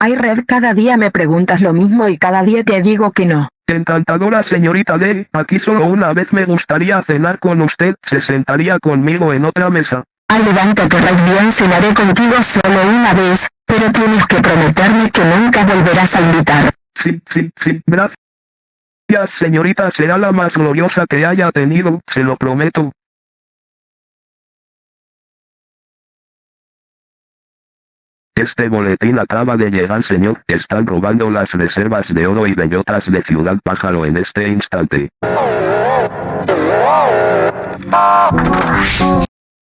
Ay Red cada día me preguntas lo mismo y cada día te digo que no. Encantadora señorita D, aquí solo una vez me gustaría cenar con usted, se sentaría conmigo en otra mesa. Ay levántate Red bien cenaré contigo solo una vez, pero tienes que prometerme que nunca volverás a invitar. Sí, sí, sí, gracias. señorita será la más gloriosa que haya tenido, se lo prometo. Este boletín acaba de llegar señor, están robando las reservas de oro y bellotas de Ciudad Pájaro en este instante.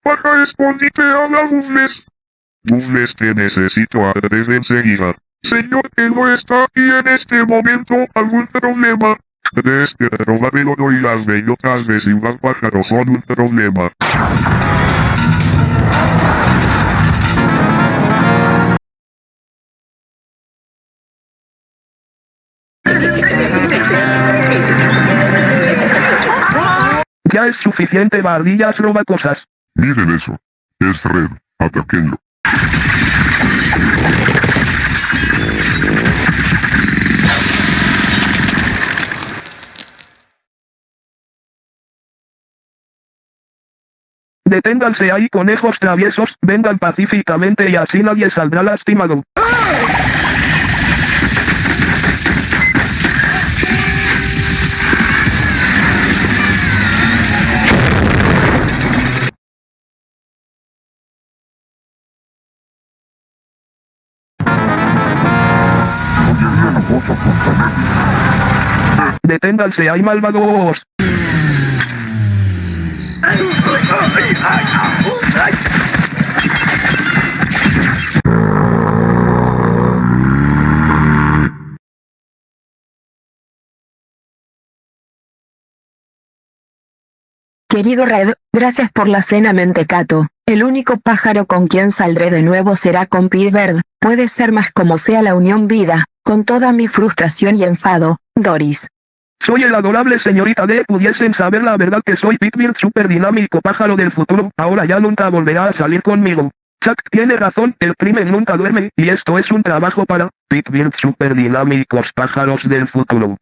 Baja escondite a la Gumles. Gumles te necesito a enseguida. Señor que no está aquí en este momento, algún problema. Tres que robar el oro y las bellotas de Ciudad Pájaro son un problema. Ya es suficiente bardillas roba cosas. Miren eso. Es Red. Ataquenlo. Deténganse ahí conejos traviesos, vengan pacíficamente y así nadie saldrá lastimado. Deténganse ahí malvados. Querido Red, gracias por la cena mentecato. El único pájaro con quien saldré de nuevo será con Pitbird. Puede ser más como sea la unión vida, con toda mi frustración y enfado, Doris. Soy el adorable señorita D. Pudiesen saber la verdad que soy Pitbird super dinámico pájaro del futuro. Ahora ya nunca volverá a salir conmigo. Chuck tiene razón, el crimen nunca duerme, y esto es un trabajo para Pitbird super dinámicos pájaros del futuro.